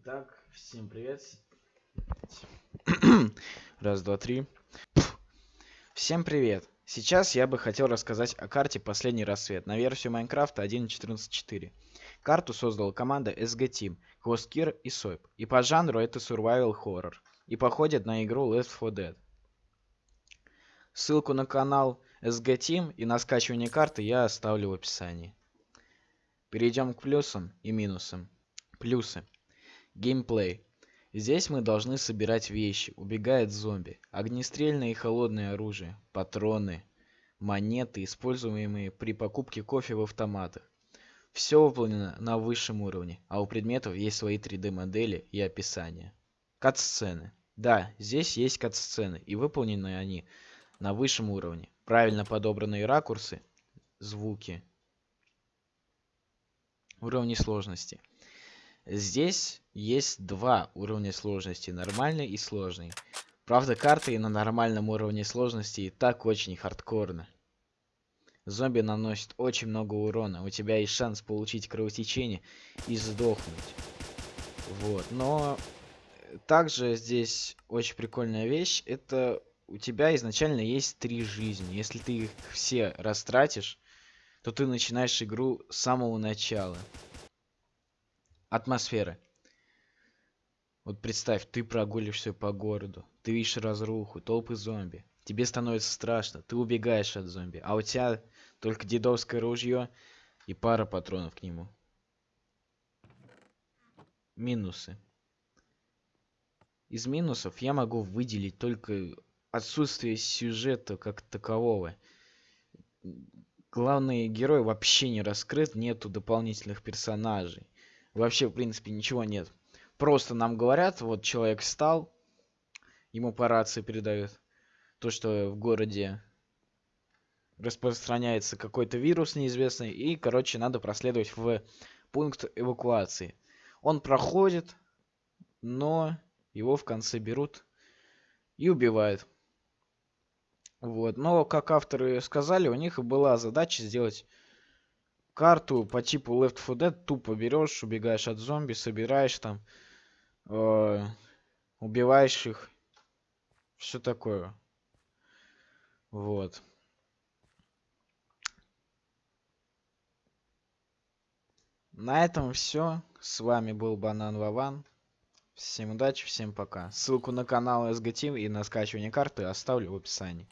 Итак, всем привет. Раз, два, три. Всем привет. Сейчас я бы хотел рассказать о карте «Последний рассвет» на версию Майнкрафта 1.14.4. Карту создала команда SG Team, Хвосткир и Сойп. И по жанру это Survival Horror. И походит на игру Left 4 Dead. Ссылку на канал SG Team и на скачивание карты я оставлю в описании. Перейдем к плюсам и минусам. Плюсы. Геймплей. Здесь мы должны собирать вещи, убегает зомби, огнестрельное и холодное оружие, патроны, монеты, используемые при покупке кофе в автоматах. Все выполнено на высшем уровне, а у предметов есть свои 3D модели и описания. Кат-сцены. Да, здесь есть кат-сцены, и выполнены они на высшем уровне. Правильно подобранные ракурсы, звуки, уровни сложности. Здесь есть два уровня сложности, нормальный и сложный. Правда, карты на нормальном уровне сложности и так очень хардкорно. Зомби наносит очень много урона, у тебя есть шанс получить кровотечение и сдохнуть. Вот, но также здесь очень прикольная вещь, это у тебя изначально есть три жизни. Если ты их все растратишь, то ты начинаешь игру с самого начала. Атмосфера. Вот представь, ты прогуливаешься по городу, ты видишь разруху, толпы зомби. Тебе становится страшно, ты убегаешь от зомби, а у тебя только дедовское ружье и пара патронов к нему. Минусы. Из минусов я могу выделить только отсутствие сюжета как такового. Главный герой вообще не раскрыт, нету дополнительных персонажей. Вообще, в принципе, ничего нет. Просто нам говорят, вот человек встал, ему по рации передают то, что в городе распространяется какой-то вирус неизвестный, и, короче, надо проследовать в пункт эвакуации. Он проходит, но его в конце берут и убивают. Вот. Но, как авторы сказали, у них была задача сделать карту по типу Left 4 Dead. Тупо берешь, убегаешь от зомби, собираешь там, э, убиваешь их. Все такое. Вот. На этом все. С вами был Банан Вован. Всем удачи, всем пока. Ссылку на канал SGTeam и на скачивание карты оставлю в описании.